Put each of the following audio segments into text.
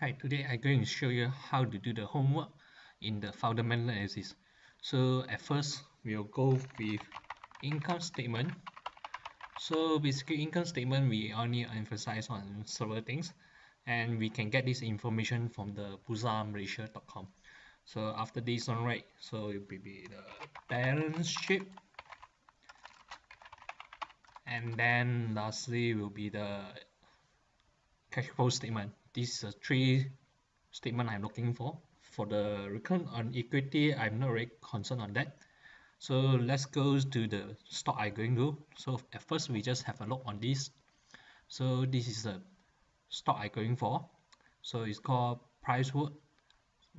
Hi, today I'm going to show you how to do the homework in the fundamental analysis. So at first, we'll go with income statement. So basically income statement, we only emphasize on several things and we can get this information from the bursamalaysia.com. So after this one, right, so it will be the balance sheet and then lastly will be the cash flow statement this is a three statement I'm looking for. For the return on equity I'm not really concerned on that. So let's go to the stock I'm going to. So at first we just have a look on this. So this is the stock I'm going for. So it's called Priceworth.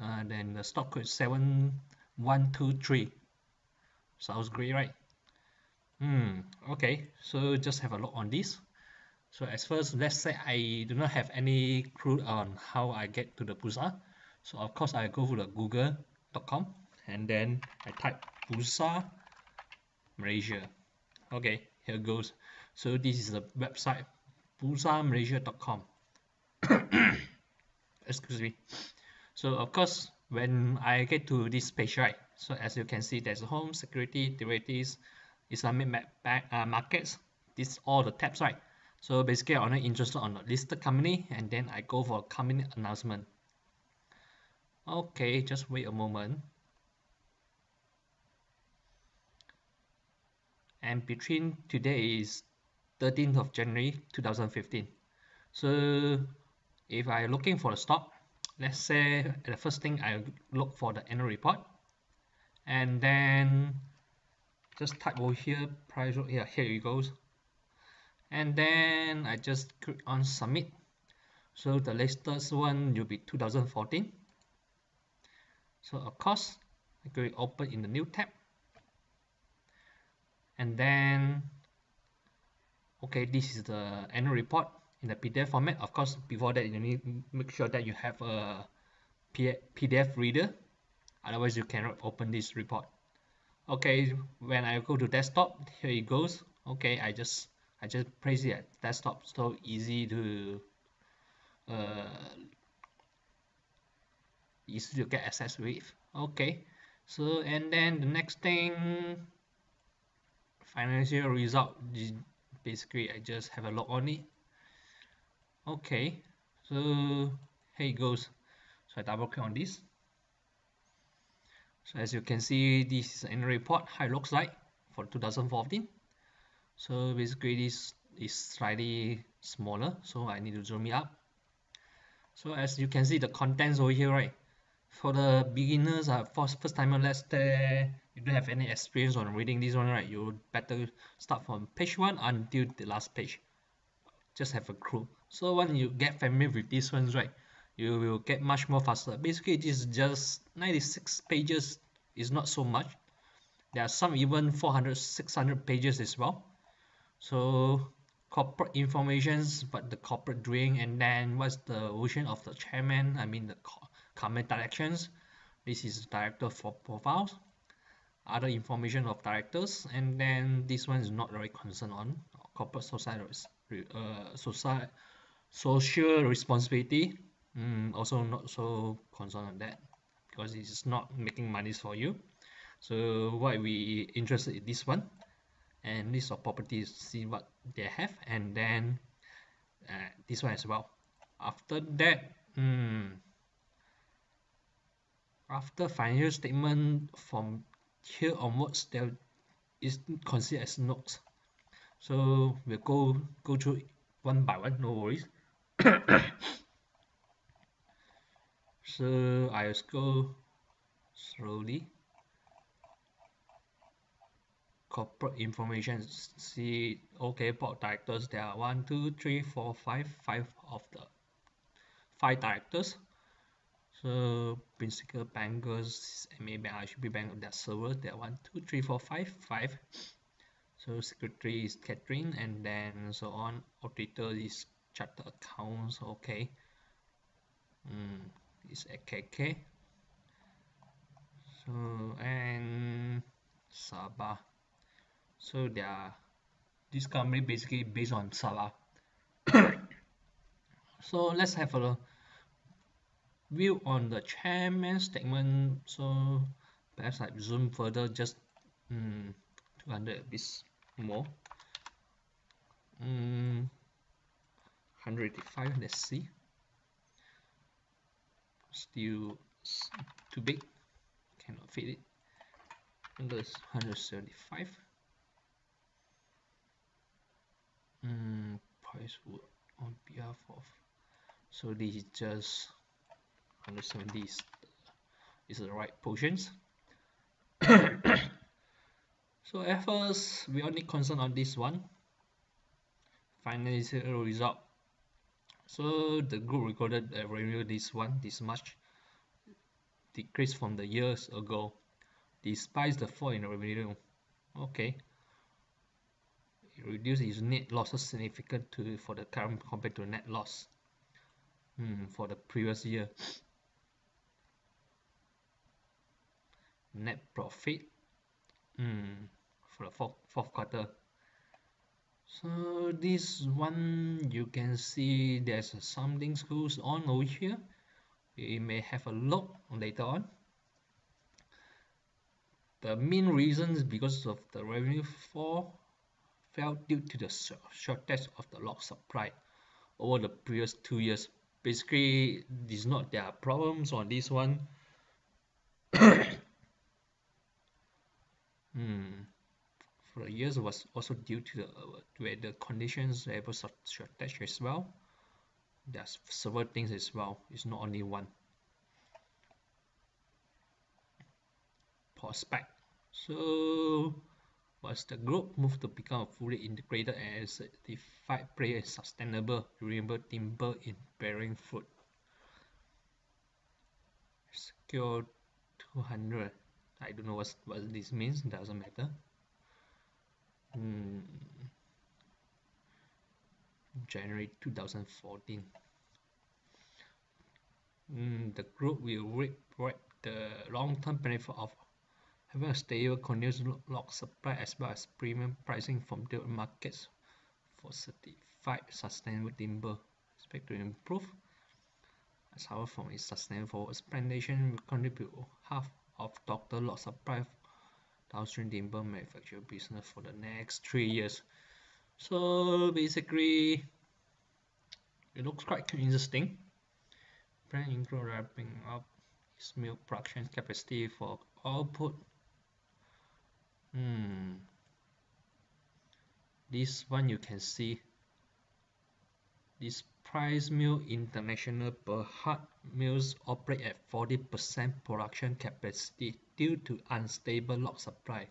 Uh, then the stock code 7123 sounds great right? Hmm okay. So just have a look on this so as first let's say I do not have any clue on how I get to the Bursa so of course I go to the google.com and then I type Bursa Malaysia. Okay here goes. So this is the website bursamalaysia.com excuse me. So of course when I get to this page right so as you can see there's home security derivatives Islamic uh, markets. This all the tabs right so basically I'm only interested on a listed company and then I go for company announcement. Okay just wait a moment. And between today is 13th of January 2015 so if I'm looking for a stock let's say the first thing I look for the annual report. And then just type over here price here here it goes and then I just click on submit. So the latest one will be 2014 so of course I go open in the new tab. And then okay this is the annual report in the PDF format. Of course before that you need to make sure that you have a PDF reader. Otherwise you cannot open this report. Okay when I go to desktop here it goes. Okay I just I just place it at desktop so easy to uh, easy to get access with. Okay. So and then the next thing financial result. Basically I just have a look on it. Okay. So here it goes. So I double click on this. So as you can see this is an report how it looks like for 2014 so basically this is slightly smaller so I need to zoom it up. So as you can see the contents over here right? For the beginners uh, first, first timer let's say you don't have any experience on reading this one right? You better start from page 1 until the last page. Just have a clue. So when you get familiar with these ones right you will get much more faster. Basically this is just 96 pages. Is not so much. There are some even 400 600 pages as well so corporate informations but the corporate doing and then what's the version of the chairman i mean the comment directions. This is director for profiles other information of directors and then this one is not very concerned on corporate society uh, society social responsibility. Mm, also not so concerned on that because it's not making money for you. So why we interested in this one and list of properties see what they have and then uh, this one as well. After that hmm, after financial statement from here onwards there is considered as notes. So we'll go go through one by one no worries. So I'll go slowly corporate information see okay board directors there are one two three four five five of the five directors. So principal bankers maybe I should be bank of that server there are one two three four five five. So secretary is Catherine and then so on auditor is charter accounts okay. Mm, is AKK so and Sabah so they are this company basically based on Sabah. So let's have a view on the chairman statement. So perhaps I zoom further just mm, 200 bits more. Mm, 185 let's see. Still too big. Cannot fit it. That's 175 mm, price on behalf of so this is just 170 is, is the right portions. So at first we only concern on this one financial result. So the group recorded a revenue this one this much decrease from the years ago despite the fall in revenue. Okay it reduced its net losses significant to for the current compared to net loss. Hmm, for the previous year. Net profit. Hmm, for the fourth, fourth quarter. So this one you can see there's some things goes on over here. We may have a look later on. The main reasons because of the revenue fall fell due to the shortage of the log supply over the previous two years. Basically is not their problems on this one. Hmm. For the years was also due to the weather conditions labor shortage as well. There's several things as well. It's not only one. Prospect. So was the group moved to become a fully integrated and certified player in sustainable renewable timber in bearing fruit. Secure 200 I don't know what, what this means doesn't matter. Hmm. January 2014 mm, the group will reap the long-term benefit of having a stable continuous log supply as well as premium pricing from the markets for certified sustainable timber expect to improve. As however from its sustainable plantation will contribute half of total log supply downstream timber manufacture business for the next three years. So basically it looks quite interesting. Brand include wrapping up its milk production capacity for output hmm this one you can see this price mill international per Berhad mills operate at 40% production capacity due to unstable log supply.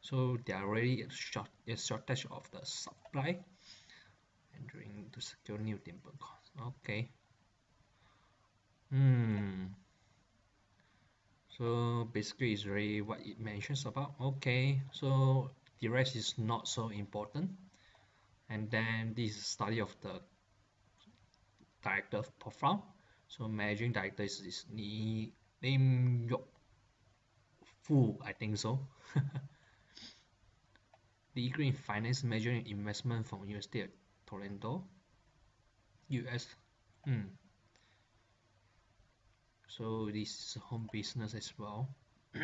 So they are already a, short, a shortage of the supply and trying to secure new timber costs. Okay. Hmm. So basically it's really what it mentions about. Okay. So the rest is not so important. And then this study of the director profile. So managing director is, is Ni Lim Yok Fu, I think so. Degree in Finance Measuring Investment from University of Toronto, US. Hmm. So this is home business as well.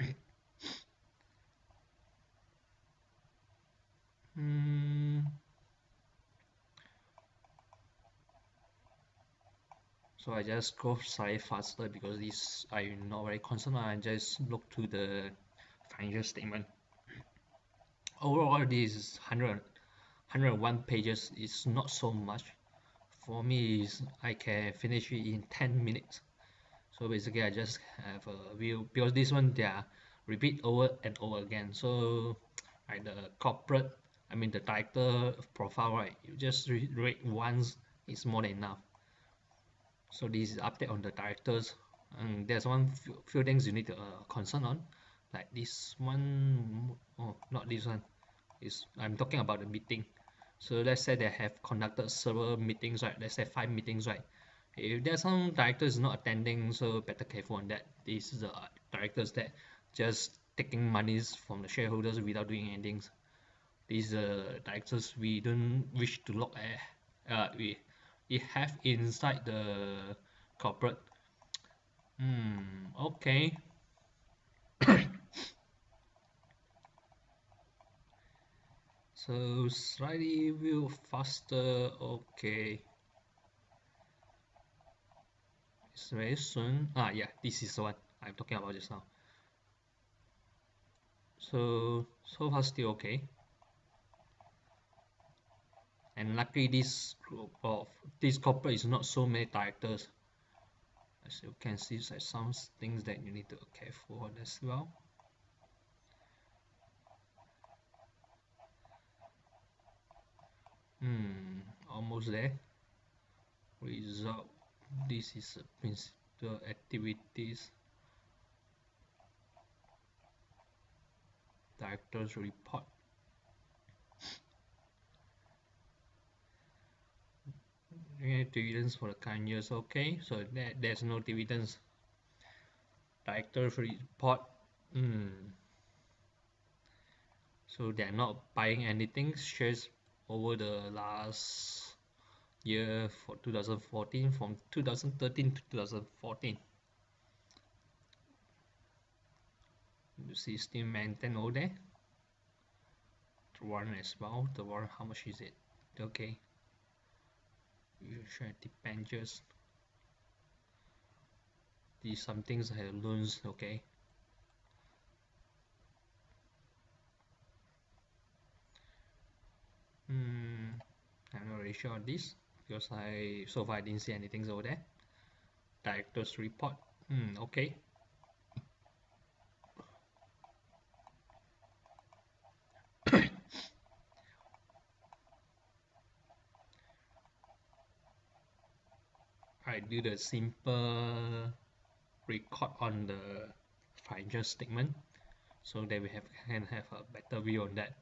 hmm. so I just go slightly faster because this I'm not very concerned I just look to the financial statement overall this is 100 101 pages is not so much for me is I can finish it in 10 minutes so basically I just have a view because this one they are repeat over and over again. So like the corporate I mean the director profile right you just read once it's more than enough. So this is update on the directors and there's one few, few things you need to uh, concern on. Like this one oh not this one. Is I'm talking about the meeting. So let's say they have conducted several meetings right? Let's say five meetings right if there's some directors not attending so better careful on that these the directors that just taking monies from the shareholders without doing anything these uh, directors we don't wish to look at uh, we it have inside the corporate Hmm, okay. so slightly view faster, okay. It's very soon. Ah, yeah, this is what I'm talking about just now. So, so far still okay. And luckily this group of this corporate is not so many directors as you can see there's some things that you need to be careful on as well hmm almost there result this is principal activities directors report. Dividends for the current years? Okay so that there's no dividends. Directors report hmm. So they're not buying anything. Shares over the last year for 2014 from 2013 to 2014 you see still maintain all there the warrant as well the warrant how much is it? Okay. Usual debentures these some things have loans okay? Hmm I'm not really sure on this because I so far I didn't see anything over there. Director's report. Hmm okay. I do the simple record on the financial statement. So that we have can have a better view on that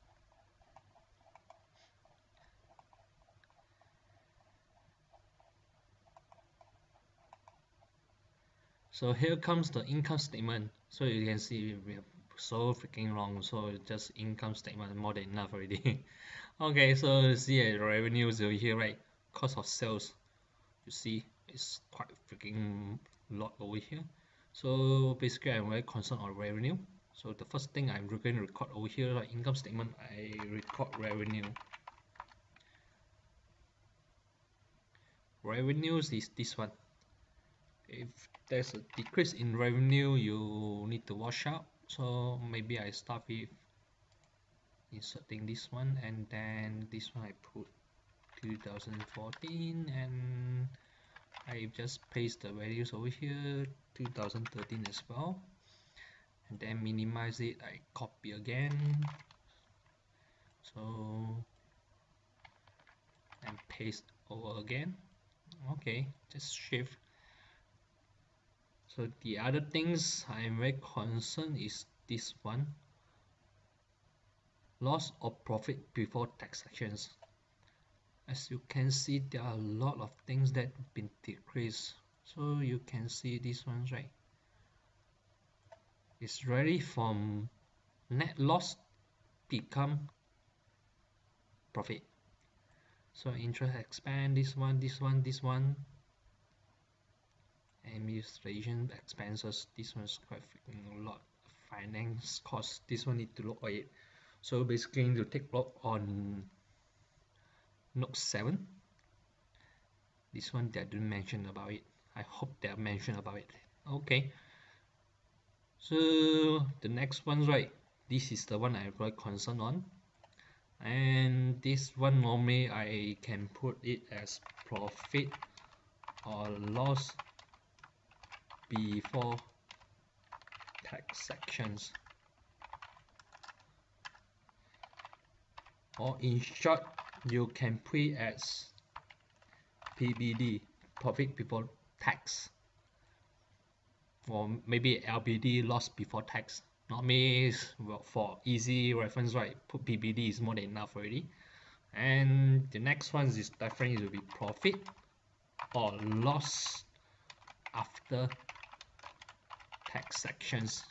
so here comes the income statement. So you can see we have so freaking long. So just income statement more than enough already. Okay so see uh, revenues over here right? Cost of sales. You see it's quite freaking lot over here. So basically I'm very concerned on revenue. So the first thing I'm going to record over here like income statement I record revenue. Revenues is this one if there's a decrease in revenue you need to wash out. So maybe I start with inserting this one and then this one I put 2014 and I just paste the values over here 2013 as well. And then minimize it I copy again. So and paste over again. Okay just shift so the other things I'm very concerned is this one. Loss of profit before tax sections as you can see there are a lot of things that been decreased. So you can see this one right? It's really from net loss become profit. So interest expand this one this one this one administration expenses. This one's quite freaking a lot finance cost this one need to look at it. So basically to take look on note 7 this one they didn't mention about it. I hope they mentioned about it. Okay. So the next one right. This is the one I'm quite concerned on. And this one normally I can put it as profit or loss before tax sections. Or in short you can put as PBT profit before tax. Or maybe LBT loss before tax. Not me well, for easy reference right put PBT is more than enough already. And the next one is definitely will be profit or loss after tax sections.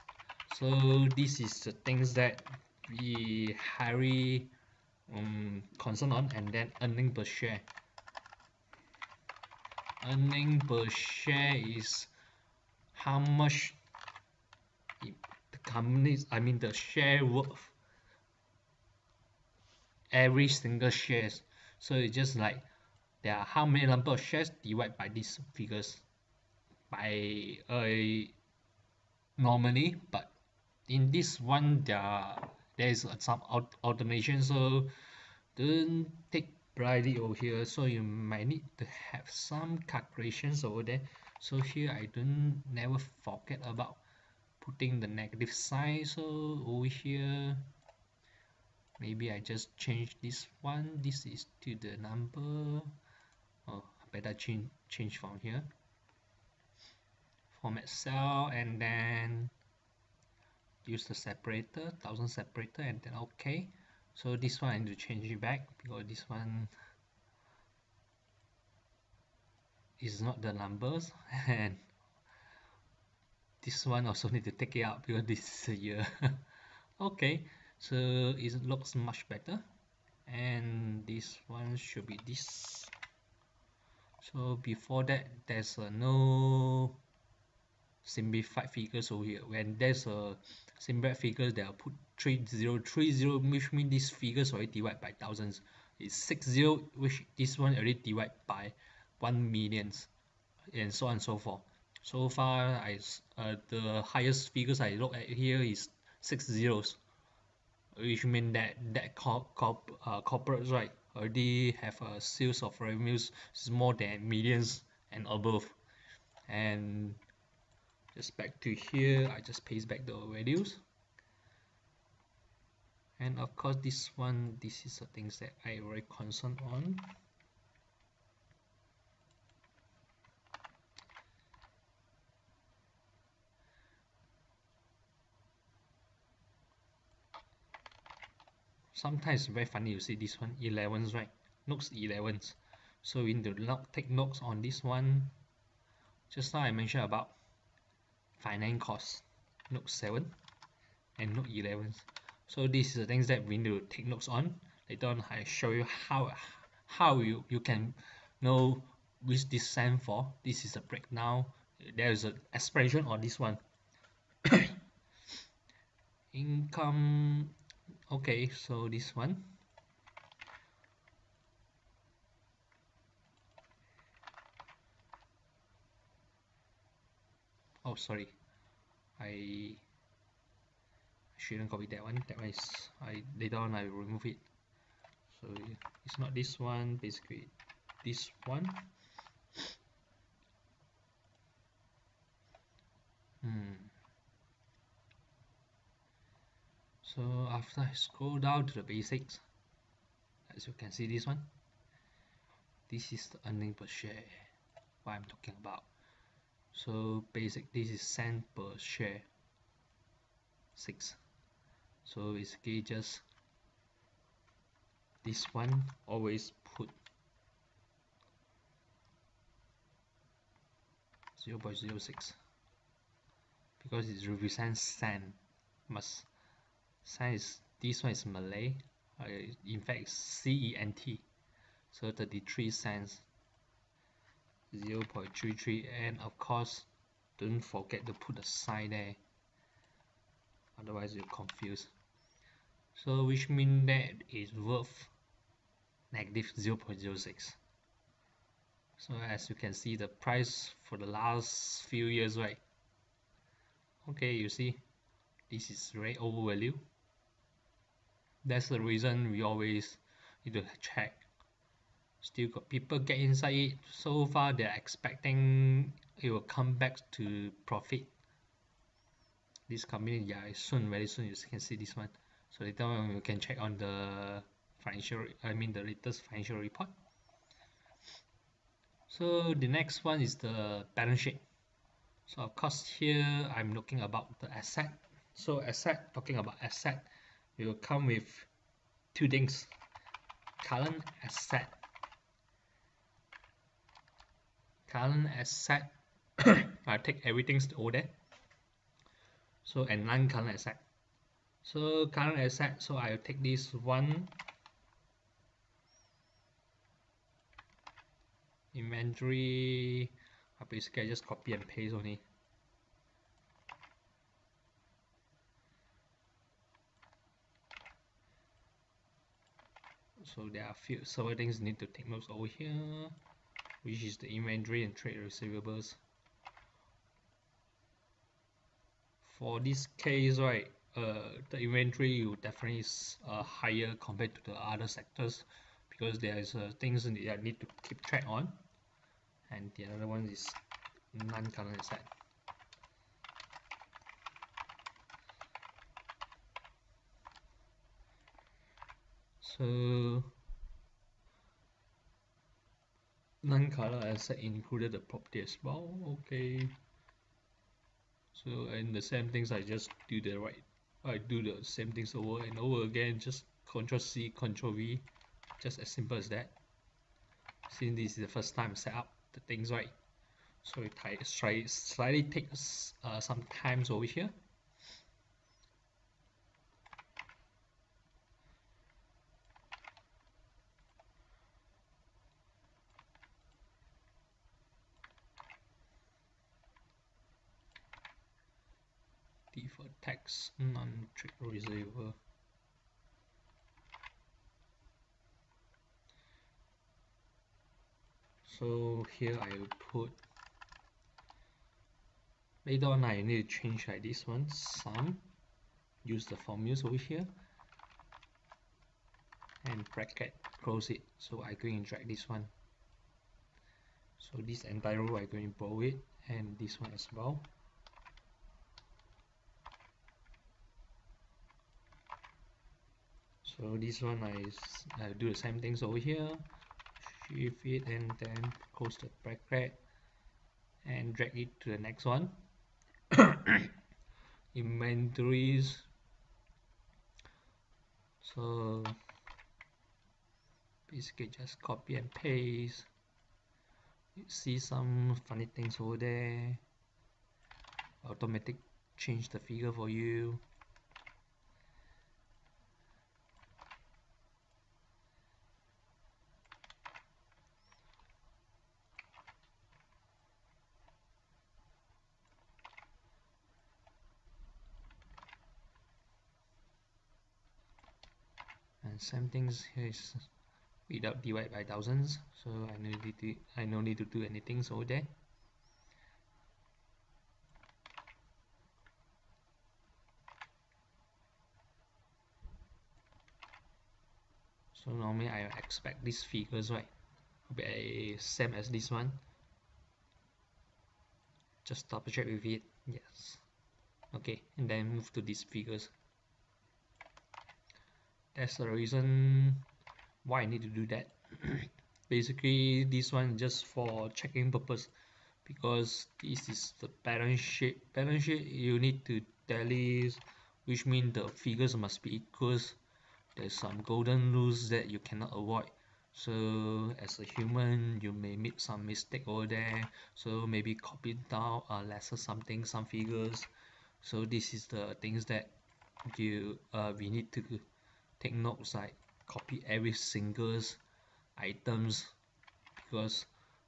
So this is the things that we highly um, concern on and then earning per share. Earning per share is how much the companies I mean the share worth every single shares. So it's just like there are how many number of shares divided by these figures? By a normally but in this one there there is some automation so don't take blindly over here. So you might need to have some calculations over there. So here I don't never forget about putting the negative sign. So over here maybe I just change this one. This is to the number. Oh better change change from here format cell and then use the separator thousand separator and then okay so this one I need to change it back because this one is not the numbers. And this one also need to take it out because this is a year. Okay so it looks much better. And this one should be this. So before that there's a no simplified figures over here. When there's a simplified figures they are put 3030 which means these figures already divided by thousands. Is 60 which this one already divided by 1 millions and so on and so forth. So far I uh, the highest figures I look at here is six zeros which mean that that corp, corp, uh, corporates right already have a sales of revenues more than millions and above. And just back to here. I just paste back the values. And of course this one this is the things that I very concerned on. Sometimes very funny you see this one 11s right? Notes 11s so we need to take notes on this one. Just now I mentioned about finance cost note 7 and note 11 so these are the things that we need to take notes on. Later on I show you how how you, you can know which this stand for. This is a breakdown. There is an expression on this one. Income okay so this one oh sorry. I shouldn't copy that one. That one is I later on I remove it. So it's not this one basically this one. Hmm. So after I scroll down to the basics as you can see this one this is the earning per share what I'm talking about so basic this is cent per share. 6 so basically just this one always put 0 0.06 because it represents cent. Must Size this one is Malay. Uh, in fact CENT so 33 cents 0 0.33 and of course don't forget to put a sign there. Otherwise you're confused. So which means that is worth negative 0 0.06 so as you can see the price for the last few years right? Okay you see this is very overvalued. That's the reason we always need to check still got people get inside it. So far they're expecting it will come back to profit. This company yeah soon very soon you can see this one. So later on you can check on the financial I mean the latest financial report. So the next one is the balance sheet. So of course here I'm looking about the asset. So asset talking about asset will come with two things. Current asset current asset I take everything's over there so and non-current asset. So current asset so I'll take this one inventory I basically I just copy and paste only. So there are a few several things need to take notes over here which is the inventory and trade receivables. For this case right uh, the inventory will definitely is uh, higher compared to the other sectors because there is uh, things that need to keep track on. And the other one is non-current asset. So non-current asset included the property as well okay. So and the same things I just do the right I do the same things over and over again just control C control V just as simple as that. Since this is the first time set up the things right? So it slightly takes uh, some times over here tax non-trade receiver so here I will put later on I need to change like this one sum use the formulas over here and bracket close it. So I going to drag this one. So this entire row I going to borrow it and this one as well so this one I, I do the same things over here. Shift it and then close the bracket and drag it to the next one. Inventories. So basically just copy and paste. You see some funny things over there. Automatic change the figure for you same things here is without divide by thousands. So I no need to I no need to do anything. Over there. So normally I expect these figures right? Be same as this one. Just double check with it. Yes. Okay. And then move to these figures that's the reason why I need to do that. Basically this one just for checking purpose because this is the balance sheet. Balance sheet you need to tally which means the figures must be equals. There's some golden rules that you cannot avoid. So as a human you may make some mistake over there. So maybe copy down uh, lesser something some figures. So this is the things that you uh, we need to take notes like copy every single items because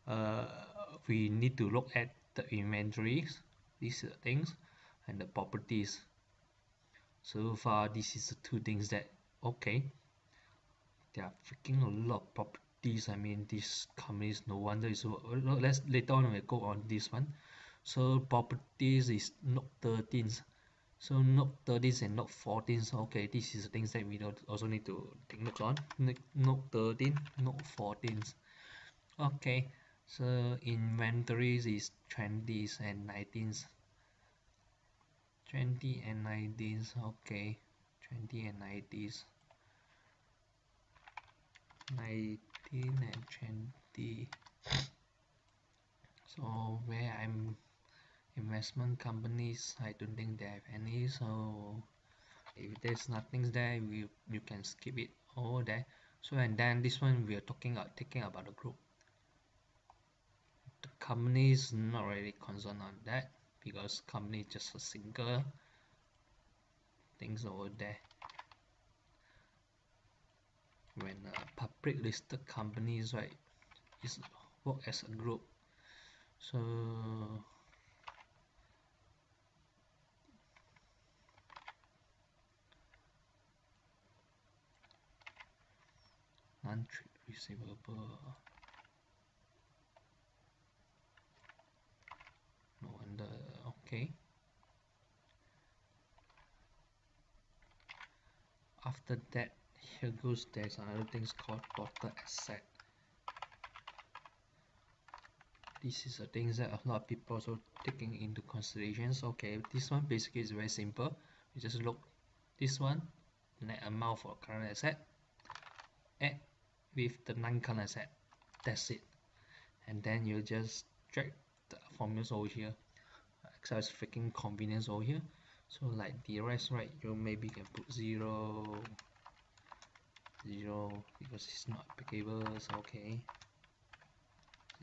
uh, we need to look at the inventories these are things and the properties. So far this is the two things that okay there are freaking a lot of properties. I mean these companies no wonder is so let's later on we go on this one. So properties is note 13 so note 13 and note 14 okay this is the things that we also need to take notes on. Note 13 note 14 okay so inventories is 20s and 19s 20 and 19s okay. 20 and 90s 19 and 20 so where I'm investment companies I don't think they have any so if there's nothing there you, you can skip it over there. So and then this one we are talking about taking about the group. The company is not really concerned on that because company is just a single things over there. When a public listed companies right is work as a group. So non-trade receivable no wonder. Okay. After that here goes there's another things called total asset. This is a things that a lot of people also taking into considerations okay this one basically is very simple. You just look this one net amount for current asset. Add with the non-current asset that's it. And then you just drag the formulas over here. Excel is freaking convenience over here. So like the rest right you maybe can put zero zero because it's not applicable so okay.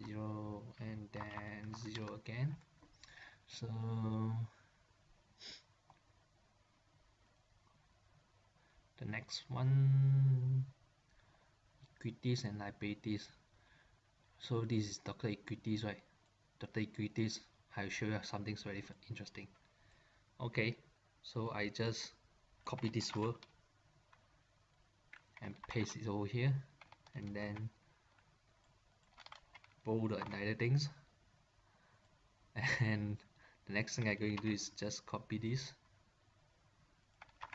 0 and then 0 again. So the next one equities and liabilities. So this is total equities right? Total equities I'll show you something very interesting. Okay so I just copy this word and paste it over here and then bold and other things. And the next thing I'm going to do is just copy this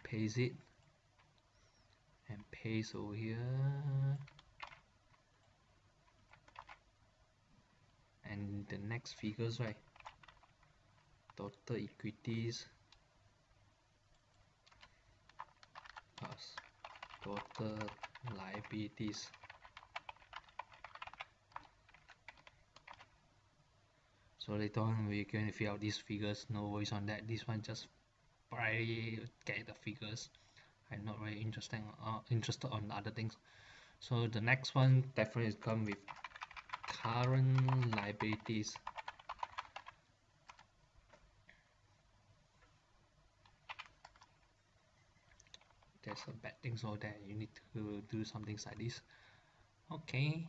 paste it and paste over here and the next figures right? Total equities. Plus total liabilities. So later on we're going to fill out these figures. No worries on that. This one just primarily get the figures. I'm not very interested uh, interested on other things. So the next one definitely come with current liabilities. There's some bad things over there. You need to do some things like this. Okay.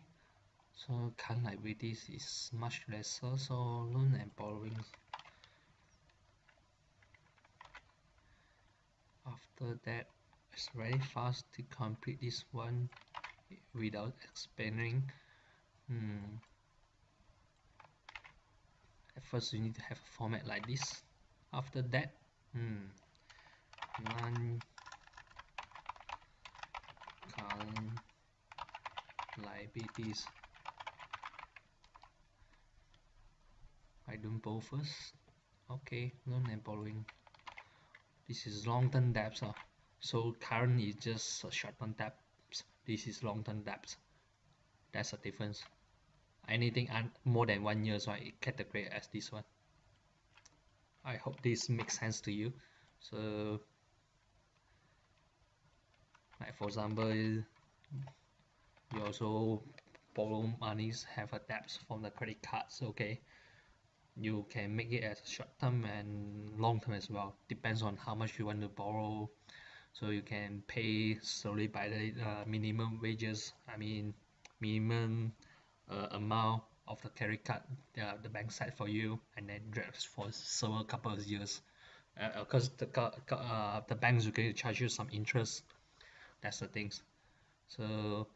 So current liabilities is much lesser. So loan and borrowings. After that it's very fast to complete this one without explaining hmm. at first you need to have a format like this. After that hmm, non current liabilities. I don't borrow first okay loan and borrowing. This is long-term debts uh. so current is just a short-term debts. This is long-term debts that's the difference. Anything more than one year so I category as this one. I hope this makes sense to you. So like for example you also borrow monies have a debts from the credit cards okay. You can make it as short term and long term as well. Depends on how much you want to borrow. So you can pay slowly by the uh, minimum wages. I mean minimum uh, amount of the credit card uh, the bank set for you and then drags for several couple of years. Because uh, the uh, the banks are going to charge you some interest. That's the things. So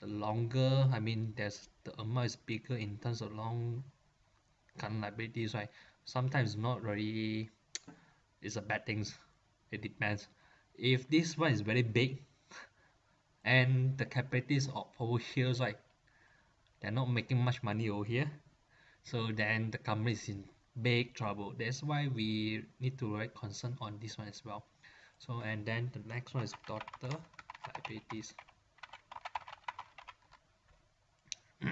the longer I mean there's the amount is bigger in terms of long current liabilities right? Sometimes not really it's a bad things. It depends. If this one is very big and the capabilities of over here right they're not making much money over here. So then the company is in big trouble. That's why we need to write concern on this one as well. So and then the next one is total liabilities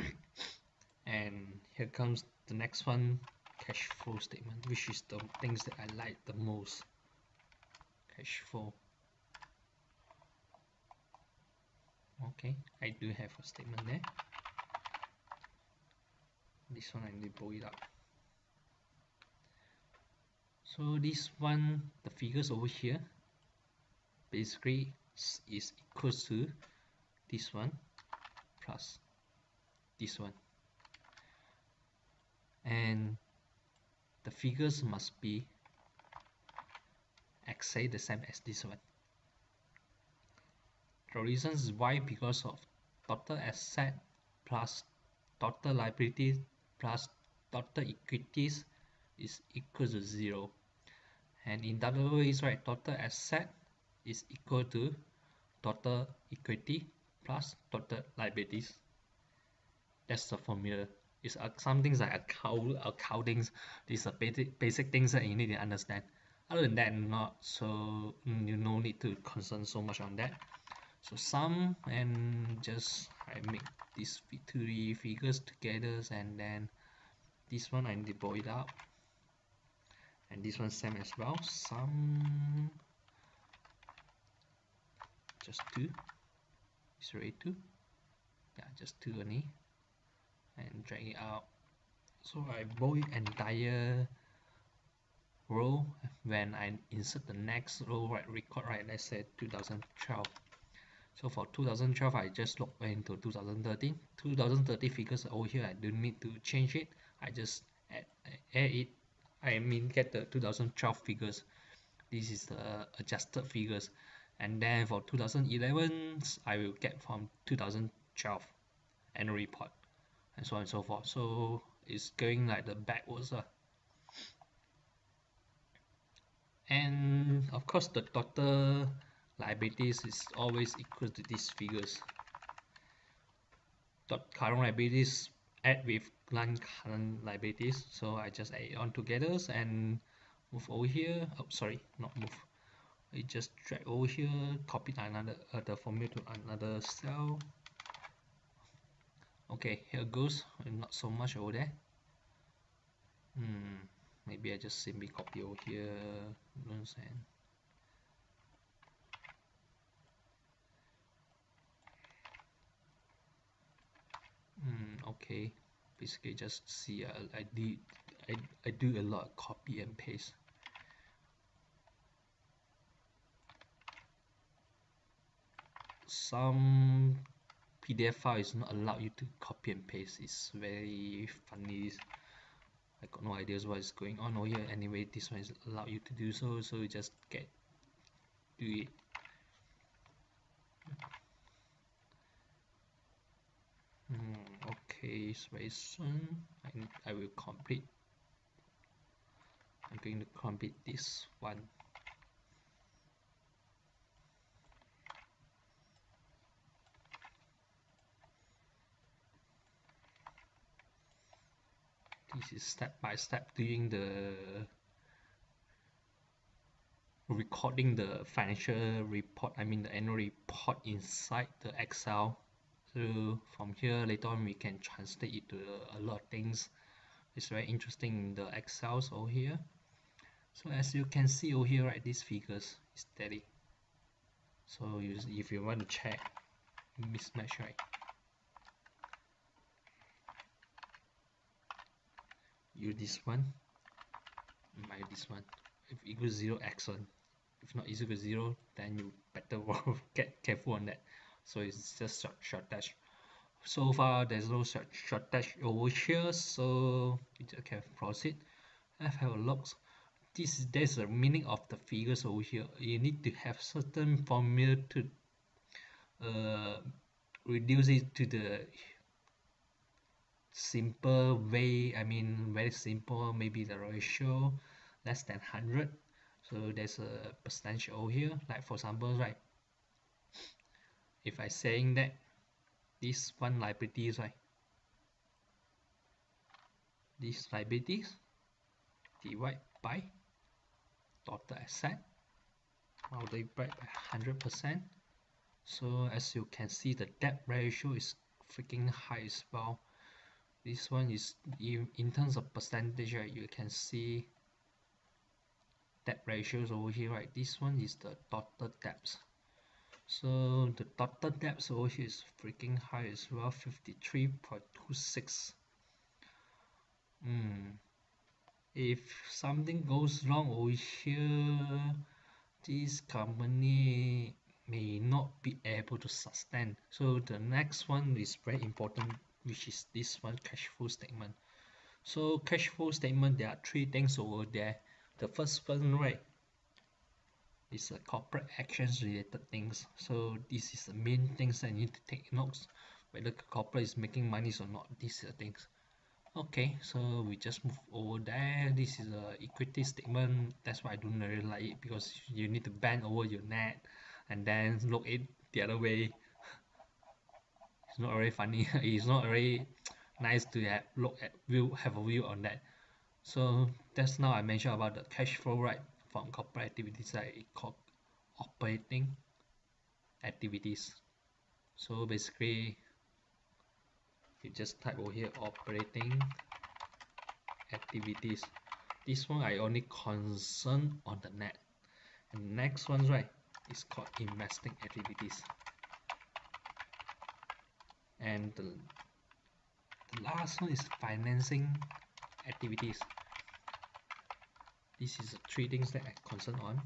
and here comes the next one cash flow statement which is the things that I like the most. Cash flow okay I do have a statement there. This one I need to pull it up. So this one the figures over here basically is equals to this one plus this one. And the figures must be exactly the same as this one the reasons why? Because of total asset plus total liabilities plus total equities is equal to zero. And in other ways right total asset is equal to total equity plus total liabilities. That's the formula. It's uh, some things like account accounting these are basic basic things that you need to understand. Other than that not so mm, you no need to concern so much on that so sum and just I make these three figures together and then this one I boil it up. And this one same as well. Sum just two. Is already two. Yeah just two only. And drag it out. So I boil entire row. When I insert the next row right record right let's say 2012 so for 2012 I just log into 2013 2013 figures over here. I don't need to change it. I just add, add it. I mean get the 2012 figures. This is the adjusted figures. And then for 2011 I will get from 2012 annual report and so on and so forth. So it's going like the backwards uh. and of course the total liabilities is always equal to these figures. Dot current liabilities add with non-current liabilities so I just add it on together and move over here. Oh sorry not move. I just drag over here copy another uh, the formula to another cell. Okay here goes. Not so much over there. Hmm maybe I just simply copy over here hmm okay. Basically just see uh, I did I, I do a lot of copy and paste. Some PDF file is not allowed you to copy and paste. It's very funny. I got no ideas what is going on over here. Anyway this one is allowed you to do so so you just get do it. Hmm, so very soon I, I will complete. I'm going to complete this one. This is step by step doing the recording the financial report I mean the annual report inside the Excel so from here later on we can translate it to a lot of things. It's very interesting in the Excels over here. So as you can see over here right these figures is steady. So you, if you want to check mismatch right? Use this one my this one. If equals zero excellent if not equal zero then you better get careful on that so it's just short, short dash so far there's no short, short dash over here so you can proceed. I've have a look. This there's a meaning of the figures over here. You need to have certain formula to uh, reduce it to the simple way I mean very simple maybe the ratio less than 100 so there's a percentage over here. Like for example right if I saying that this one liabilities right? These liabilities divide by total asset multiplied by 100% so as you can see the debt ratio is freaking high as well. This one is in, in terms of percentage right you can see debt ratios over here right? This one is the total debts so the debts over here is freaking high as well 53.26 mm. if something goes wrong over here this company may not be able to sustain. So the next one is very important which is this one cash flow statement. So cash flow statement there are three things over there. The first one right it's a corporate actions related things. So this is the main things I need to take notes whether the corporate is making money or not these are things. Okay so we just move over there. This is a equity statement. That's why I don't really like it because you need to bend over your net and then look it the other way. It's not very funny. It's not very nice to have look at view have a view on that. So that's now I mentioned about the cash flow right from corporate activities called operating activities. So basically you just type over here operating activities. This one I only concern on the net. And next one right is called investing activities. And the, the last one is financing activities this is the three things that I concern on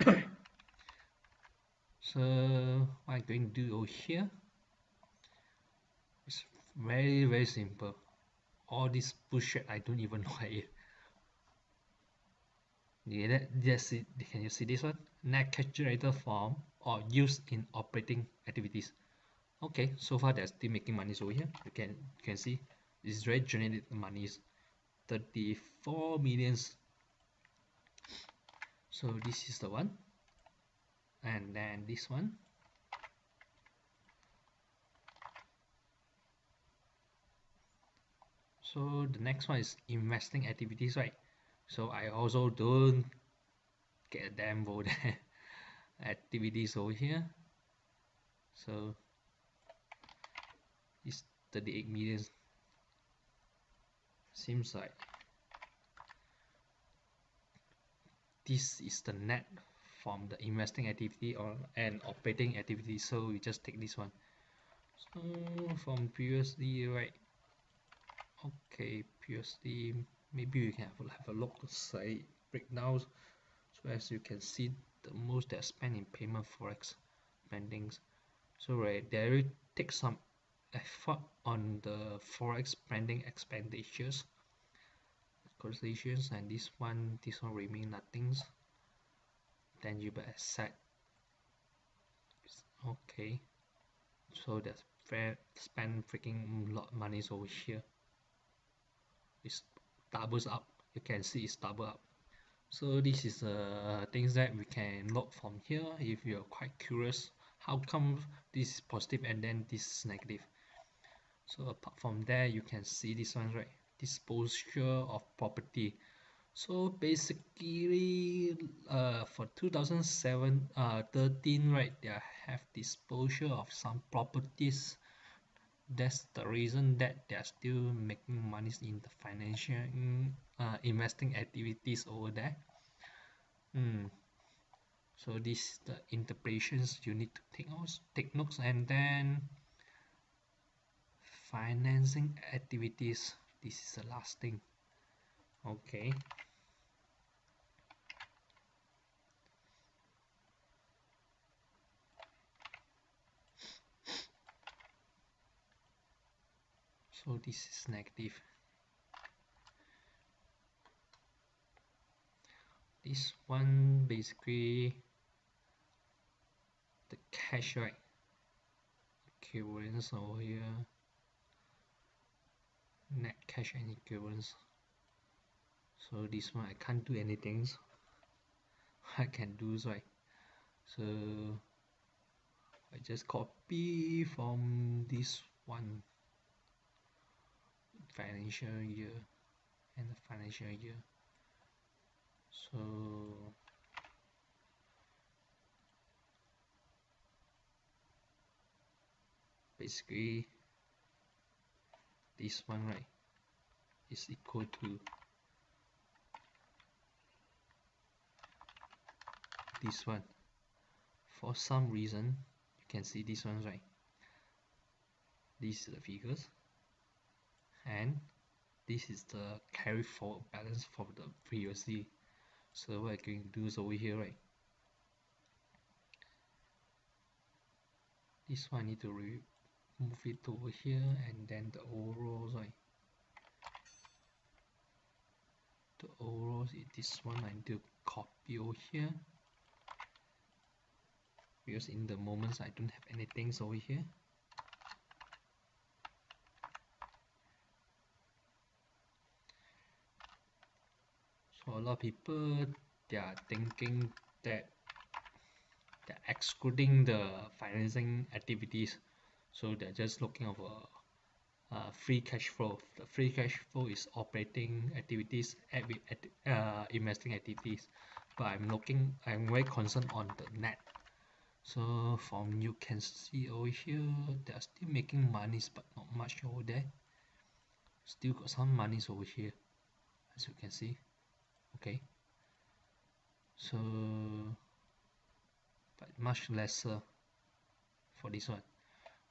so what I'm going to do over here is very very simple all this bullshit I don't even know it yeah, yes, can you see this one? Net generated from or used in operating activities. Okay, so far they're still making money over here. You can you can see this rate generated monies 34 millions so this is the one. And then this one. So the next one is investing activities right? So I also don't get a damn vote activities over here. So it's 38 million. Seems like this is the net from the investing activity or an operating activity. So we just take this one. So from previously right? Okay previously maybe we can have a, have a look say breakdowns so as you can see the most that spent in payment forex spendings. So right there it takes some effort on the forex spending expenditures acquisitions and this one this one remain nothings tangible asset okay. So that's fair spend freaking lot of money over here. It's doubles up. You can see it's double up. So this is uh, things that we can look from here if you're quite curious. How come this is positive and then this is negative? So apart from there you can see this one right disposal of property. So basically uh, for 2007 uh, 13 right they have disposal of some properties. That's the reason that they're still making money in the financial uh, investing activities over there. Mm. so this the interpretations you need to take notes take notes and then financing activities this is the last thing. Okay. So this is negative. This one basically the cash right? Equivalence over here net cash and equivalence so this one I can't do anything I can do is right so I just copy from this one financial year and the financial year. So basically this one right is equal to this one. For some reason you can see this one right? These are the figures. And this is the carry forward balance from the previously so what I'm going to do is over here right? This one I need to move it over here and then the overall right? The overall is this one I to copy over here. Because in the moments I don't have anything over here. So a lot of people they are thinking that they're excluding the financing activities so they're just looking over uh, free cash flow. The free cash flow is operating activities at, uh, investing activities. But I'm looking I'm very concerned on the net. So from you can see over here they're still making monies but not much over there. Still got some monies over here as you can see. Okay. So but much lesser for this one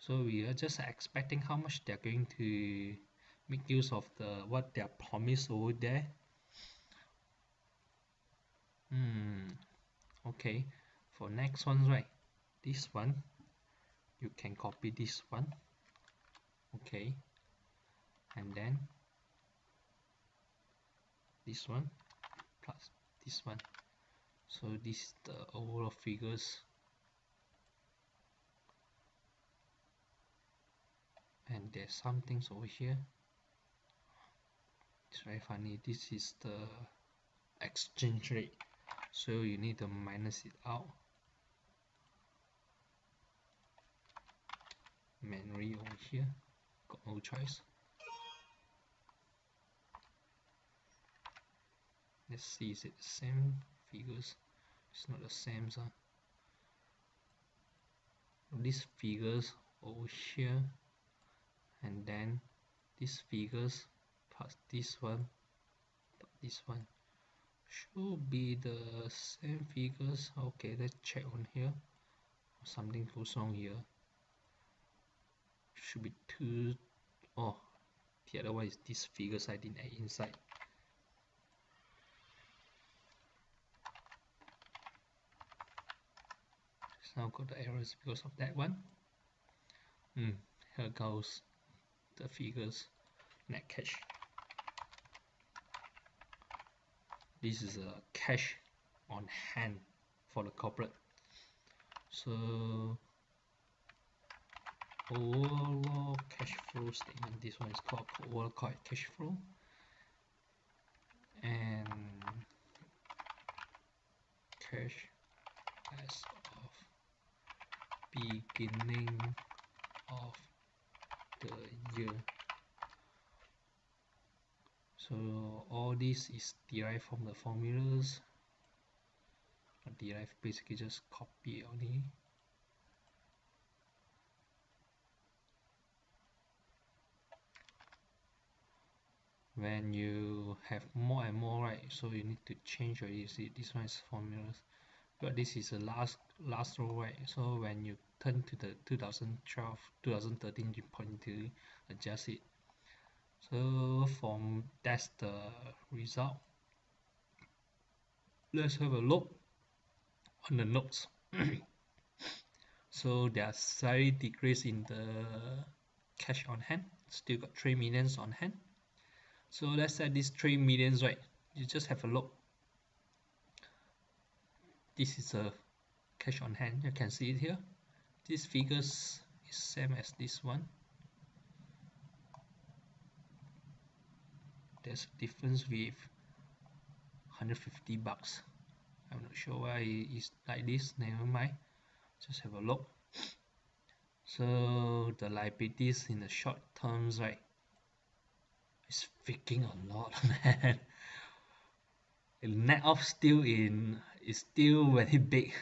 so we are just expecting how much they're going to make use of the what they're promised over there. Hmm okay. For next one right? This one. You can copy this one. Okay. And then this one plus this one. So this is the overall figures and there's some things over here. It's very funny. This is the exchange rate. So you need to minus it out. Manually over here. Got no choice. Let's see is it the same figures? It's not the same so these figures over here and then these figures plus this one plus this one should be the same figures. Okay let's check on here. Something goes wrong here. Should be two oh the other one is this figures I didn't add inside. Now got the errors because of that one. Hmm here goes the figures net cash this is a cash on hand for the corporate. So overall cash flow statement this one is called overall cash flow. And cash as of beginning of the year. So all this is derived from the formulas. Derived basically just copy only. When you have more and more right so you need to change already. See this one is formulas. But this is the last last row right? So when you turn to the 2012 2013 you point to adjust it. So from that's the result. Let's have a look on the notes. So there's slight decrease in the cash on hand. Still got 3 millions on hand. So let's say these 3 millions right you just have a look. This is a cash on hand. You can see it here this figures is same as this one. There's a difference with 150 bucks. I'm not sure why it's like this. Never mind. Just have a look. So the liabilities in the short terms right? It's freaking a lot man. Net off still in is still very big.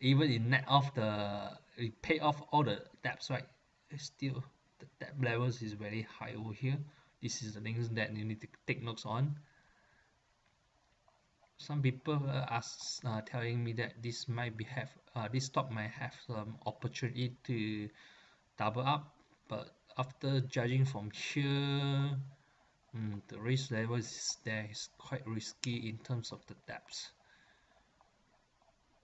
Even in net off the we pay off all the debts right? Still the debt levels is very high over here. This is the things that you need to take notes on. Some people are uh, telling me that this might be have uh, this stock might have some opportunity to double up but after judging from here mm, the risk level is there is quite risky in terms of the depths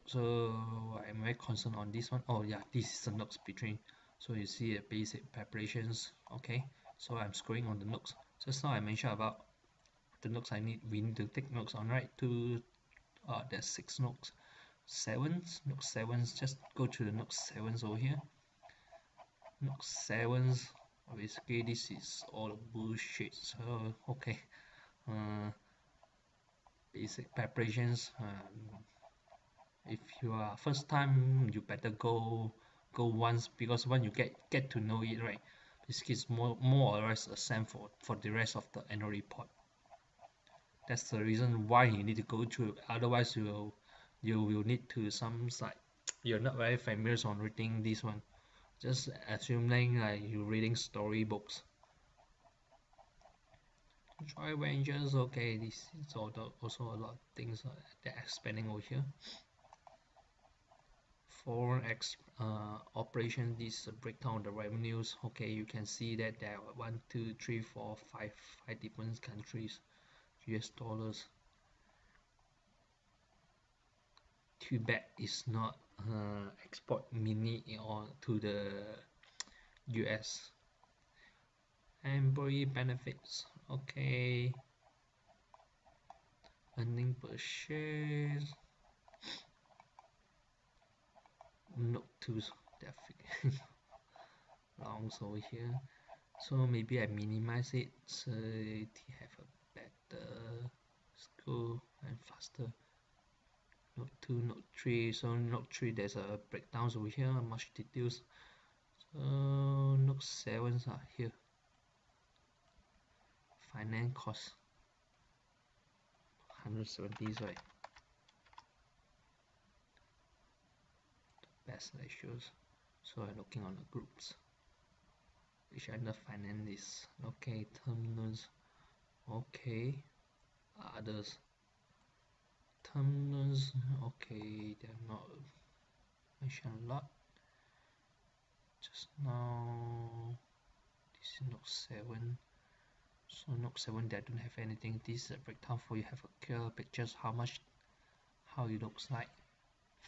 so I'm very concerned on this one. Oh yeah this is the notes between. So you see a basic preparations. Okay so I'm scrolling on the notes just now I mentioned about the notes I need we need to take notes on right? Two uh there's six notes sevens. Note sevens just go to the note sevens over here. Note sevens basically this is all the bullshit. So okay uh, basic preparations um, if you are first time you better go go once because when you get get to know it right this is more more or less a same for for the rest of the annual report. That's the reason why you need to go through otherwise you will you will need to some site you're not very familiar on reading this one. Just assuming like you're reading storybooks. Try rangers okay this is also a lot of things that they're expanding over here foreign ex uh, operation this breakdown of the revenues okay you can see that there are one two three four five five different countries US dollars. Too bad it's not uh, export mini on to the US employee benefits okay. Earning per share note to definitely. Long over here so maybe I minimize it so to have a better school and faster. Note 2 note 3 so note 3 there's a breakdowns over here much details. So note 7 are here. Finance cost 170 right best ratios. So I'm looking on the groups. Which under finance is okay terminals. Okay. Others. Terminals. Okay they're not mentioned a lot. Just now this is note 7 so note 7 they don't have anything. This is a breakdown for you. Have a clear pictures how much how it looks like.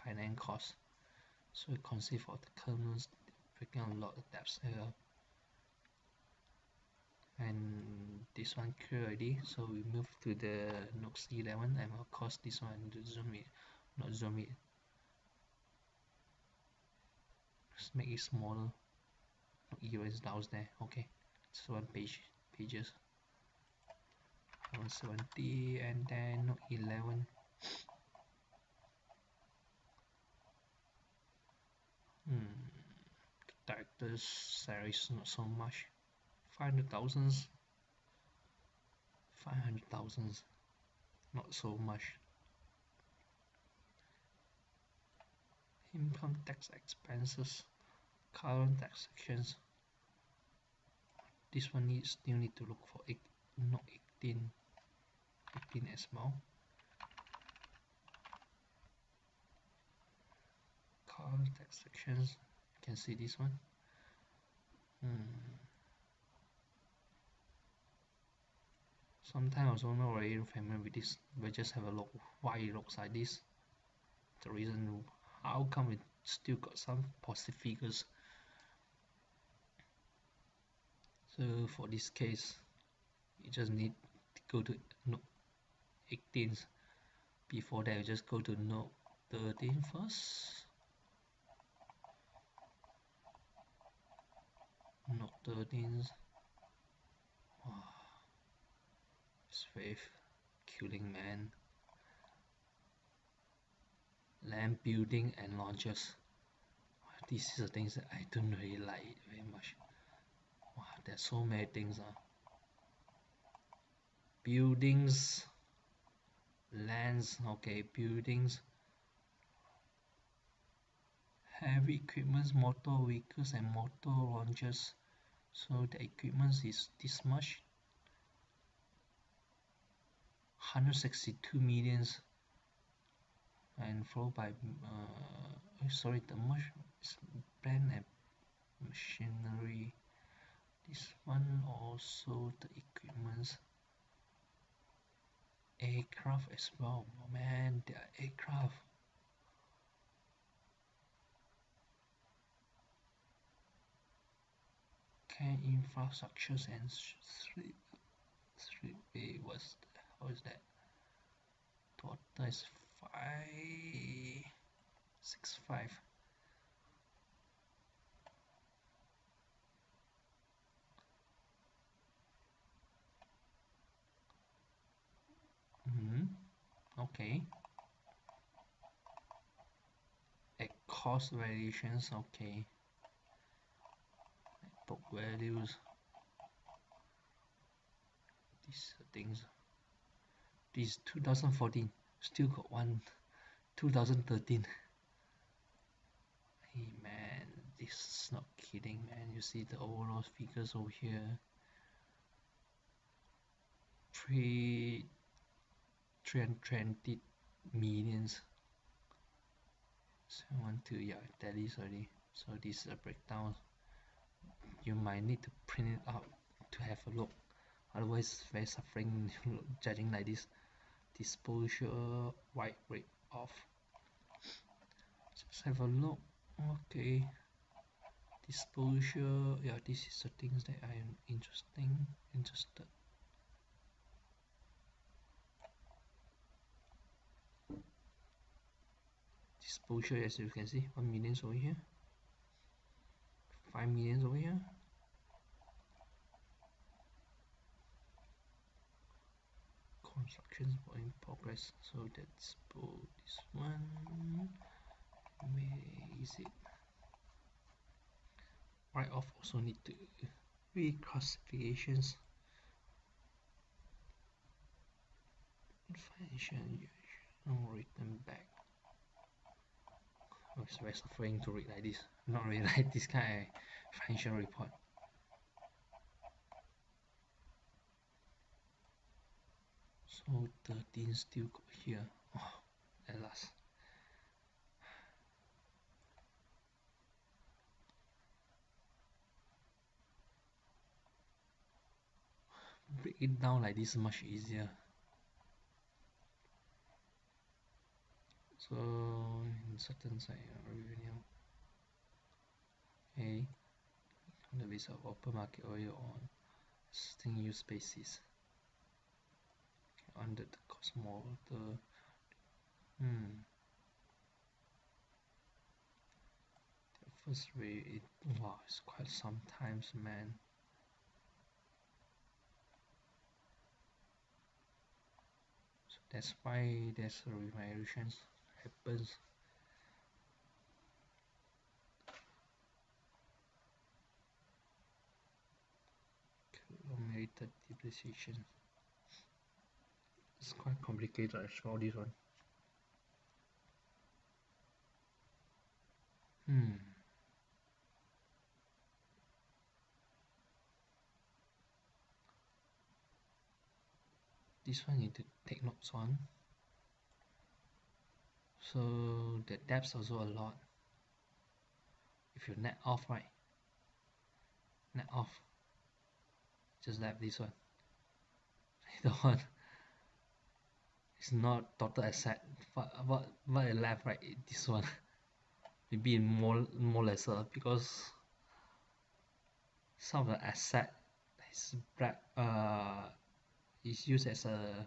Finance cost so it consists of the kernels breaking a lot of depths here. And this one clear already so we move to the Nox 11 and of course this one to zoom it not zoom it. Just make it smaller. Note 11 is down there okay. So one page pages. 170 and then Note 11 hmm director's salary is not so much. Five hundred thousands. Five hundred thousands. Not so much. Income tax expenses. Current tax sections. This one needs still need to look for eight, not 18 18 as well current tax sections. You can see this one hmm. sometimes also not very familiar with this but just have a look why it looks like this. The reason how come it still got some positive figures. So for this case you just need to go to note 18 before that you just go to note 13 first note 13 wow Faith, killing man, land building and launches. These are the things that I don't really like very much. Wow, there's so many things. Uh. Buildings, lands, okay, buildings, heavy equipments, motor vehicles and motor launches. So the equipment is this much. 162 millions. And followed by uh, oh, sorry the much brand and machinery. This one also the equipments. Aircraft as well. Man are aircraft can infrastructures and three three way was how is that? Total is 5 six five. Mm-hmm okay. At cost variations okay book values these things this 2014 still got one 2013 hey man this is not kidding man. You see the overall figures over here. Three 320 millions. So one two yeah that is already so this is a breakdown you might need to print it out to have a look. Otherwise very suffering judging like this disposal white rate off just have a look. Okay. Disposal yeah this is the things that I am interesting interested. Disposal as you can see 1 million over here. 5 millions over here constructions were in progress. So that's both this one. Where is it write off also need to reclassifications. Financial return back. Oh, it's very suffering to read like this. Not really like this kind of financial report so 13 still got here. Oh, at last. Break it down like this much easier. So in certain side uh, revenue. A on the basis of open market oil on existing use basis under the cost model hmm. The first way it wow it's quite sometimes man. So that's why there's a revaluations happens. Accumulated depreciation it's quite complicated actually this one. Hmm. This one need to take notes on so the depths also a lot. If you net off right? Net off. Just like this one. The one it's not total asset. But what what I left right this one? Maybe more more lesser because some of the asset is black uh is used as a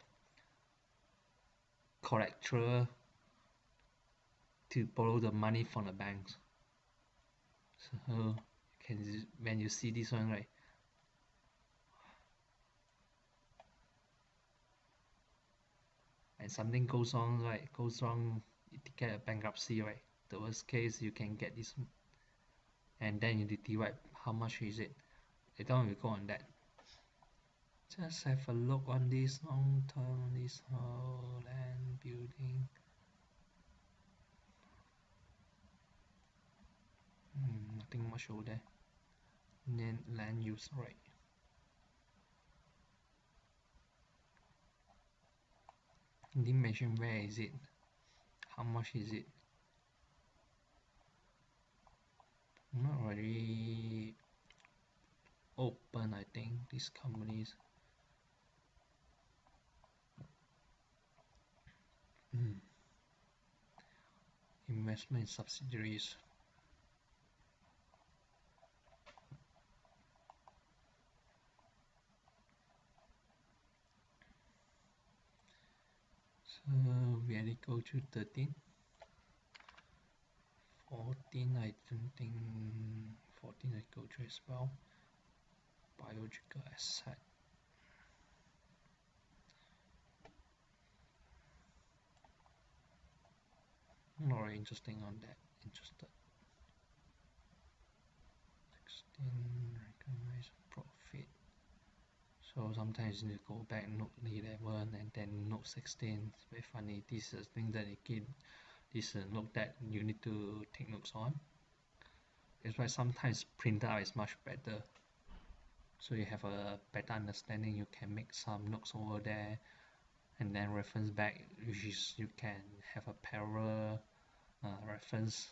collateral to borrow the money from the banks. So can when you see this one right and something goes on right goes wrong you get a bankruptcy right the worst case you can get this and then you divide how much is it? On we go on that. Just have a look on this long term this whole land building. Hmm, nothing much over there. Then land use right didn't mention where is it? How much is it? Not really open I think these companies. Mm. investment subsidiaries so we already go to 13 14 I don't think 14 I go through as well. Biological asset not really interesting on that interested. 16 recognize profit so sometimes you need to go back note 11 and then note 16 it's very funny. This is thing that again this is note that you need to take notes on. That's why sometimes printer out is much better. So you have a better understanding. You can make some notes over there and then reference back which is you can have a parallel uh, reference.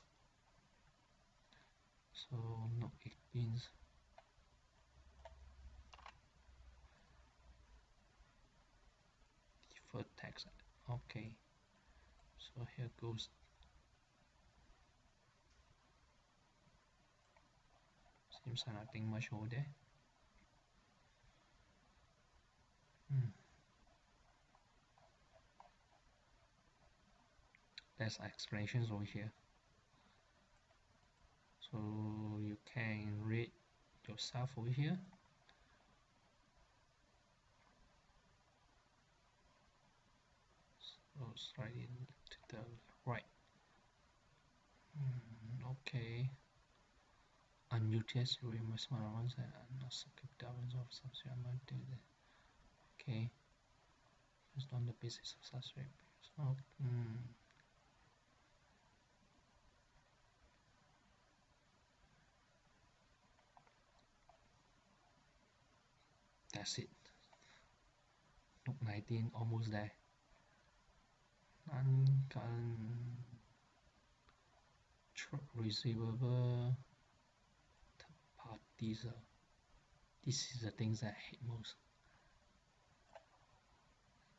So note 18 deferred tax. Okay. So here goes. Seems like nothing much over there. Hmm. there's explanations over here. So you can read yourself over here so slightly to the right. Mm, okay. Unutilized reimbursement allowance and not secured balance of subsidy amount to the okay. Just on the basis of such so mm, that's it. Note 19 almost there non-current receivable third parties uh, this is the things I hate most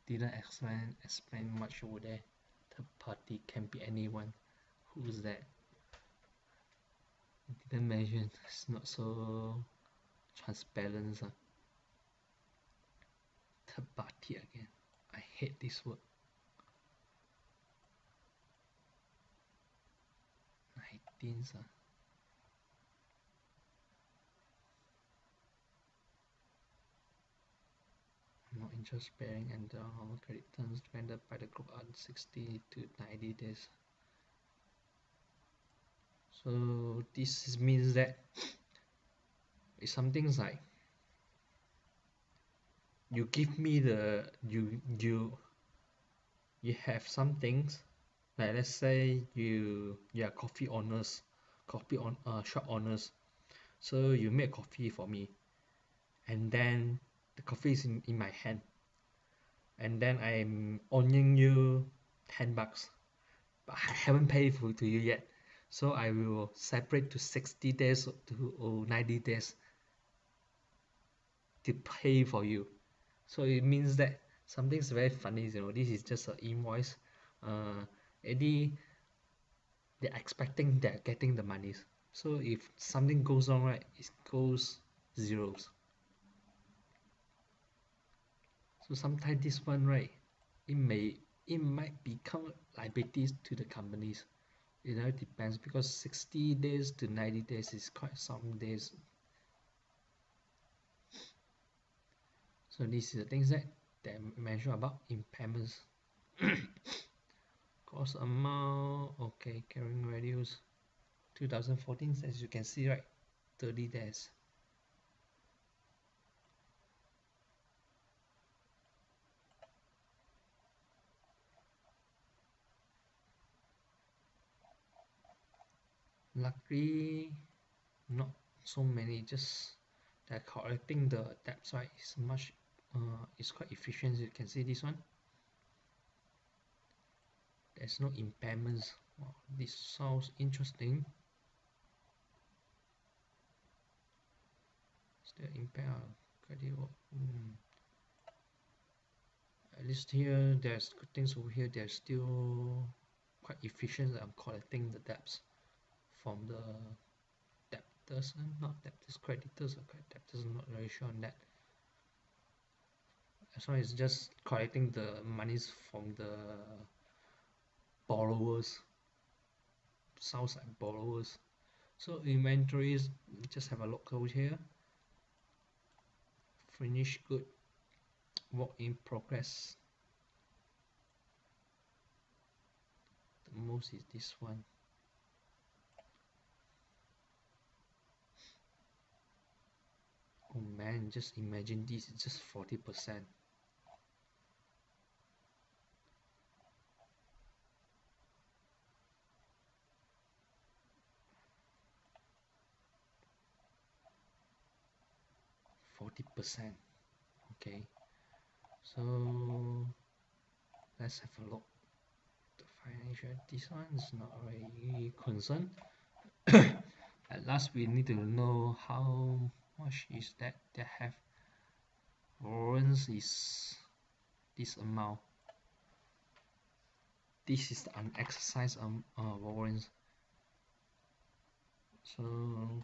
didn't explain explain much over there third party can be anyone who's that didn't mention it's not so transparent uh. Tabati again. I hate this word. 19 uh. No interest bearing and the normal credit terms rendered by the group are 60 to 90 days. So this means that it's something like you give me the you you you have some things like let's say you you are coffee owners coffee on uh shop owners. So you make coffee for me and then the coffee is in, in my hand. And then I'm owing you 10 bucks but I haven't paid for to you yet. So I will separate to 60 days to or 90 days to pay for you. So it means that something's very funny you know. This is just an invoice. Uh any they're expecting they're getting the monies so if something goes wrong right it goes zeros. So sometimes this one right it may it might become liabilities to the companies. It depends because 60 days to 90 days is quite some days. So this is the things that they mention about impairments cost amount okay carrying values 2014 as you can see right 30 days. Luckily not so many just they're collecting the debts right is much uh, it's quite efficient you can see this one there's no impairments. Wow, this sounds interesting. Still impair credit mm. at least here there's good things over here. They're still quite efficient I'm collecting the debts from the debtors. And not debtors creditors. Okay debtors not very sure on that. As long as just collecting the monies from the borrowers sounds like borrowers. So inventories just have a look over here. Finished good work in progress. The most is this one. Oh man just imagine this is just 40 percent percent. Okay. So let's have a look. The financial this one is not really concerned. At last we need to know how much is that they have warrants is this amount. This is the unexercised um, uh, warrants. So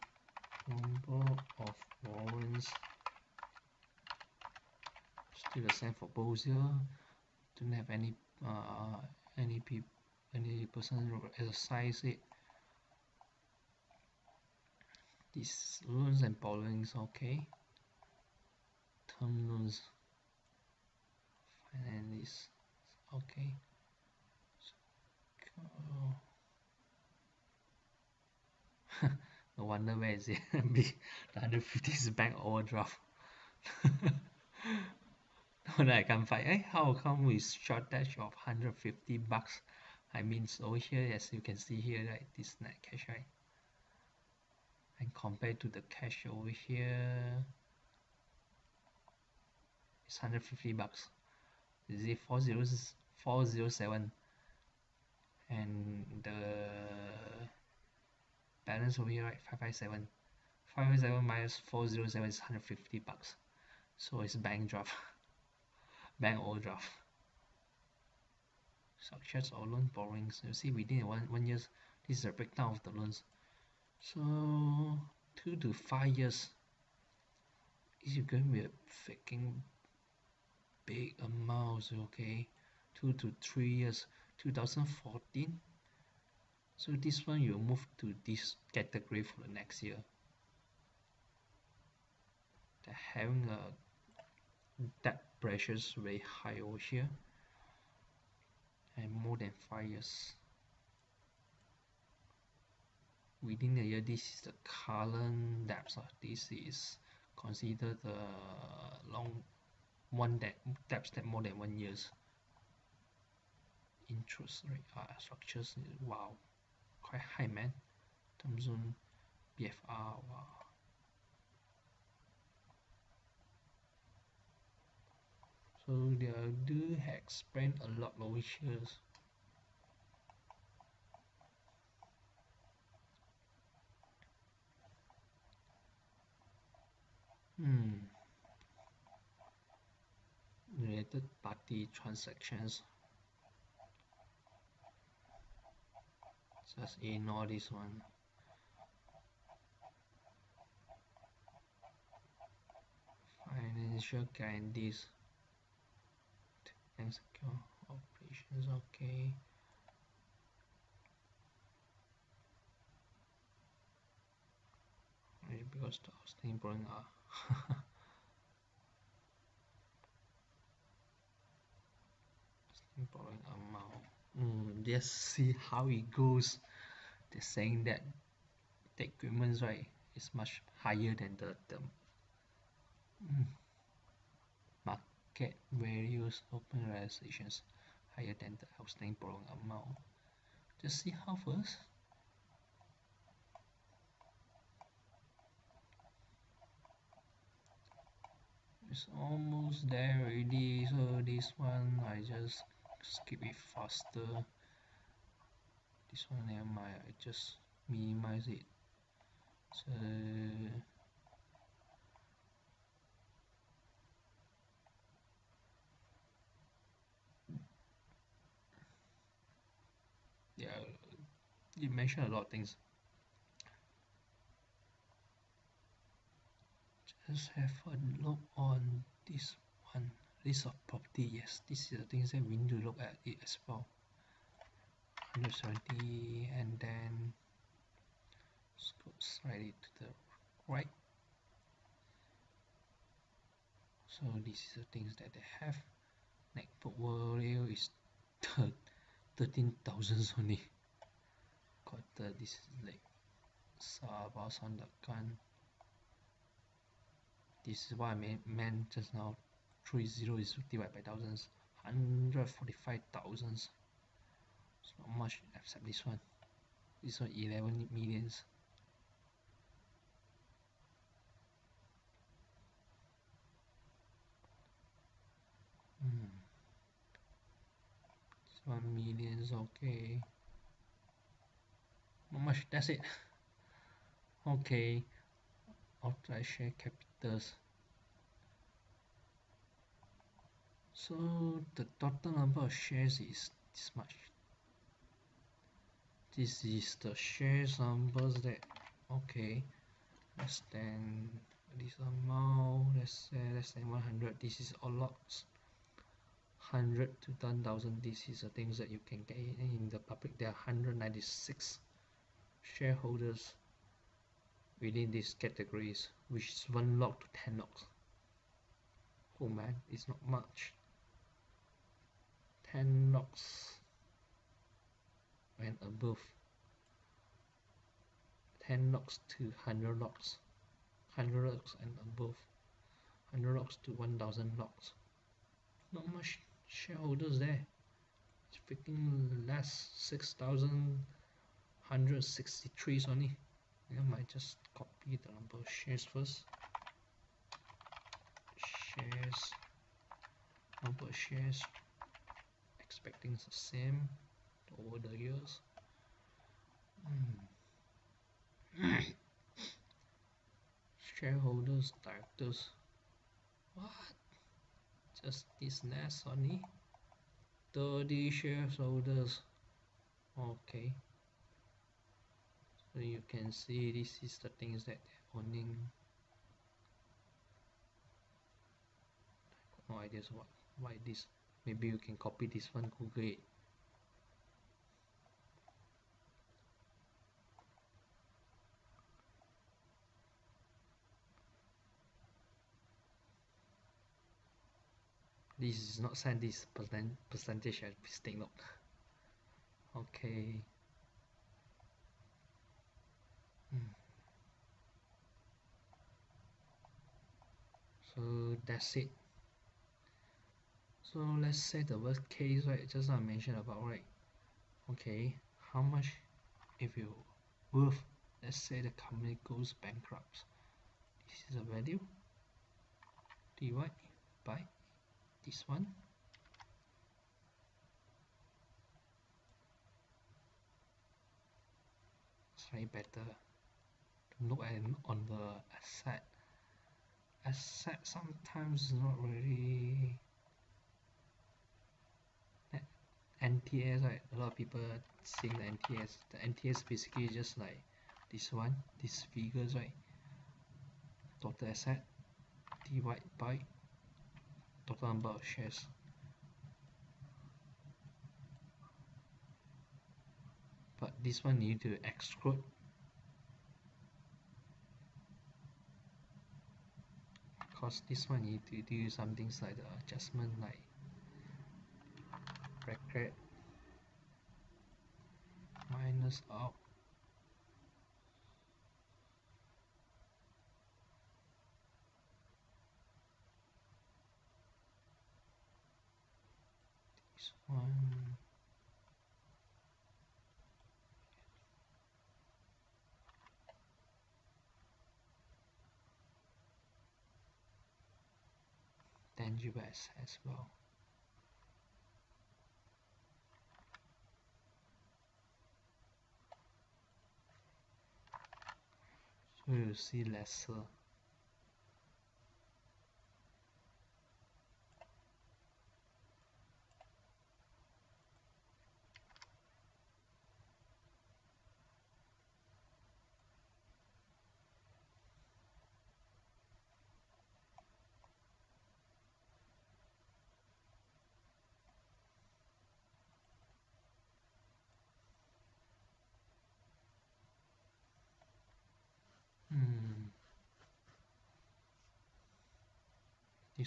number of warrants still the same for both here don't have any uh, any people any person exercise it. These loans and borrowings okay. Term loans finance okay. So, no wonder where is it? The 150 is bank overdraft that I can't find eh how come we shortage of 150 bucks? I mean over here as you can see here right this net cash right? And compared to the cash over here it's 150 bucks. Is it 407 and the balance over here right 557 557 minus 407 is 150 bucks. So it's bank draft bank overdraft structures or loan borrowings. You see within one one years this is a breakdown of the loans. So two to five years is going to be a freaking big amount okay? Two to three years 2014 so this one you move to this category for the next year. Having a debt pressures very high over here. And more than five years. Within the year this is the current depth of this is considered the long one that depth that more than one years. Interest rate uh, structures wow. Quite high man. Zone BFR wow so they do expand a lot of here Hmm. Related party transactions. Just ignore this one. Financial guarantees. And secure operations, okay. because the outstanding borrowing are borrowing amount mm, just see how it goes. They're saying that the equipment right is much higher than the, the mm, market various open realizations higher than the outstanding borrowing amount. Just see how first. It's almost there already so this one I just skip it faster. This one never mind I just minimize it. So yeah you mentioned a lot of things. Just have a look on this one list of property yes this is the things that we need to look at it as well. 170 and then go slightly to the right. So this is the things that they have. Neck portfolio is 13,000 only got the, this is like Sabah Sandakan. This is what I meant just now 30 is divided by thousands 145 thousands. It's not much except this one. This one 11 millions. Hmm. this one millions okay not much? That's it. Okay. Authorized share capitals. So the total number of shares is this much. This is the shares numbers that okay. Less than this amount let's say eh, less than 100 this is all lots 100 to 10,000 this is the things that you can get in the public. There are 196 shareholders within these categories which is 1 lot to 10 lots. Oh man it's not much. 10 lots and above. 10 lots to 100 lots. 100 lots and above. 100 lots to 1000 lots. Not much shareholders there. It's freaking less 6163 only. I might just copy the number of shares first. Shares. Number of shares. Expecting the same over the years. Mm. shareholders directors. What? Just this nest only? 30 shareholders. Okay so you can see this is the things that they're owning no ideas what why this maybe you can copy this one google it. This is not send this percent percentage as mistake note okay hmm. so that's it. So let's say the worst case right just I mentioned about right okay how much if you worth let's say the company goes bankrupt this is a value divide by this one. Slightly better look at on the asset. Asset sometimes not really NTS right a lot of people seeing the NTS the NTS basically just like this one these figures right? Total asset divide by total number of shares. But this one you need to exclude because this one you need to do some things like the adjustment like bracket minus out. This one tangible as well. So you see lesser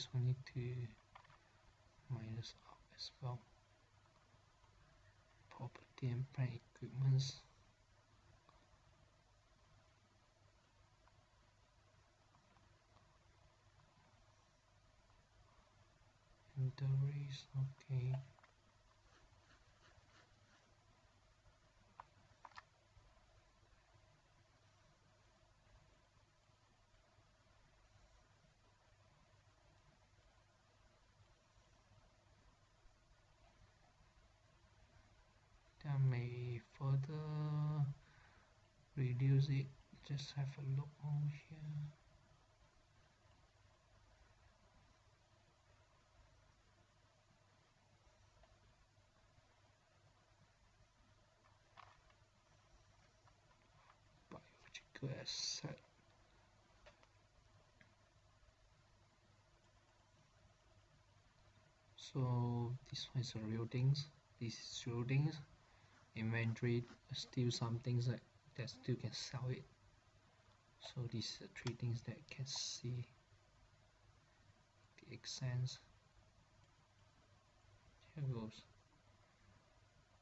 this one need to minus out as well. Property and plant equipments. Inventories okay may further just have a look over here. Biological so this one is a real things. This is real things. Inventory still some things that, that still can sell it. So these are three things that can see the sense here goes.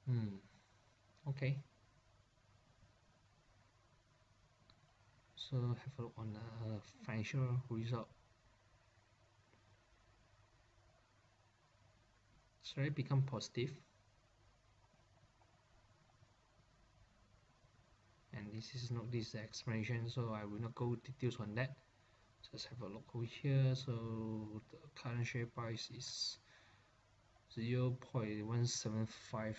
Hmm. Okay. So have a look on the financial result. So it become positive and this is not this explanation so I will not go details on that. Just have a look over here. So the current share price is 0 0.175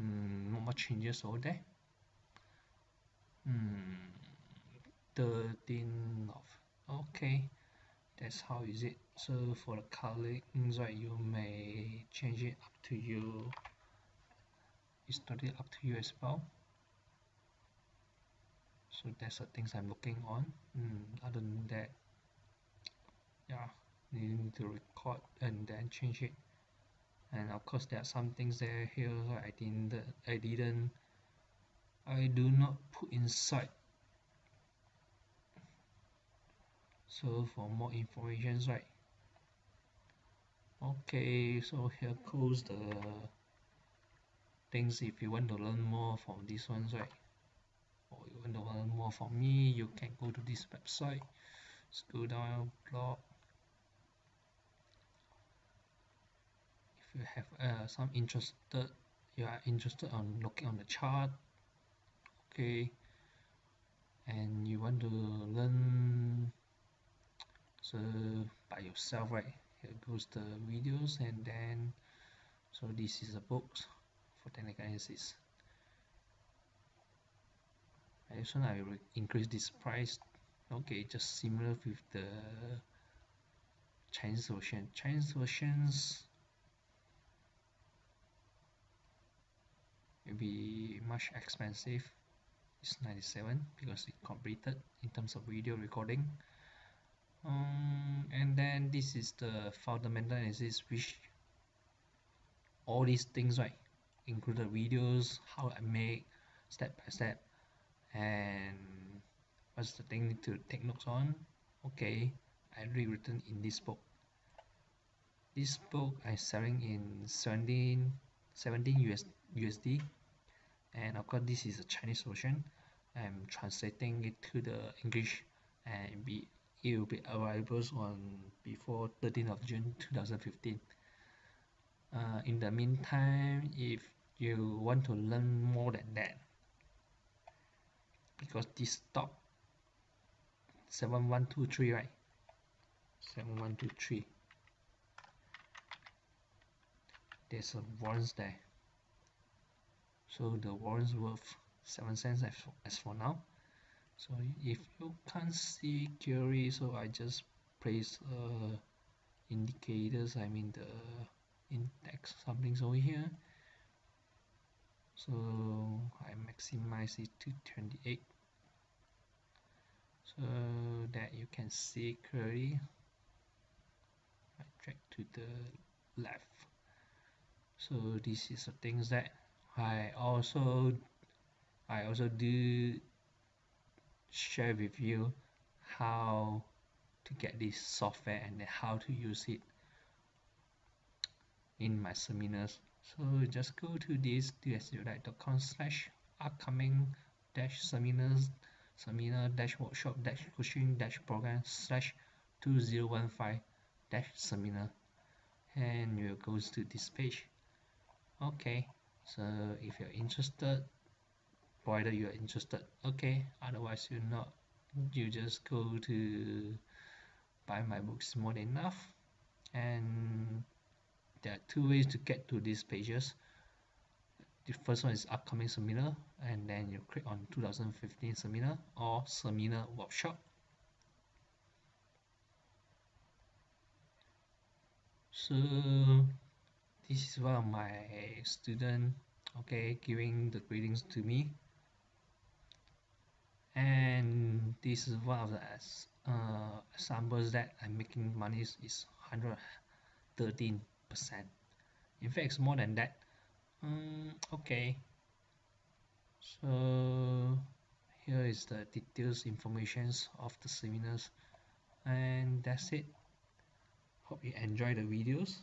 mm, not much changes over there. Hmm 13 of okay. That's how is it? So for the colorings right you may change it up to you. It's totally up to you as well so that's the things I'm looking on. Mm, other than that yeah you need to record and then change it. And of course there are some things there here I didn't I didn't I do not put inside. So for more information right. Okay so here goes the things if you want to learn more from this ones right want to learn more from me. You can go to this website. Scroll down blog if you have uh, some interested you are interested on looking on the chart okay. And you want to learn so by yourself right? Here goes the videos and then so this is a book for technical analysis one I increase this price. Okay just similar with the Chinese version. Chinese versions maybe much expensive. It's 97 because it completed in terms of video recording. Um, and then this is the fundamental analysis which all these things right included videos how I make step by step and what's the thing to take notes on? Okay I rewritten in this book. This book I'm selling in 17 17 US, USD and of course this is a Chinese version. I'm translating it to the English and be it will be available on before 13th of June 2015 uh, in the meantime if you want to learn more than that because this top 7123 right? 7123 there's a warrants there. So the warrants worth 7 cents as for, as for now. So if you can't see clearly so I just place uh, indicators I mean the index something over here so I maximize it to 28 so that you can see clearly I drag to the left. So this is the things that I also I also do share with you how to get this software and how to use it in my seminars so just go to this dsudite.com slash upcoming dash seminars seminar dash workshop dash coaching dash program slash 2015 dash seminar. And you'll go to this page. Okay so if you're interested provided you're interested okay otherwise you're not you just go to buy my books more than enough. And there are two ways to get to these pages. The first one is upcoming seminar and then you click on 2015 seminar or seminar workshop. So this is one of my student okay giving the greetings to me. And this is one of the uh, examples that I'm making money is 113 percent. In fact it's more than that. Um, okay. So here is the details informations of the seminars. And that's it. Hope you enjoy the videos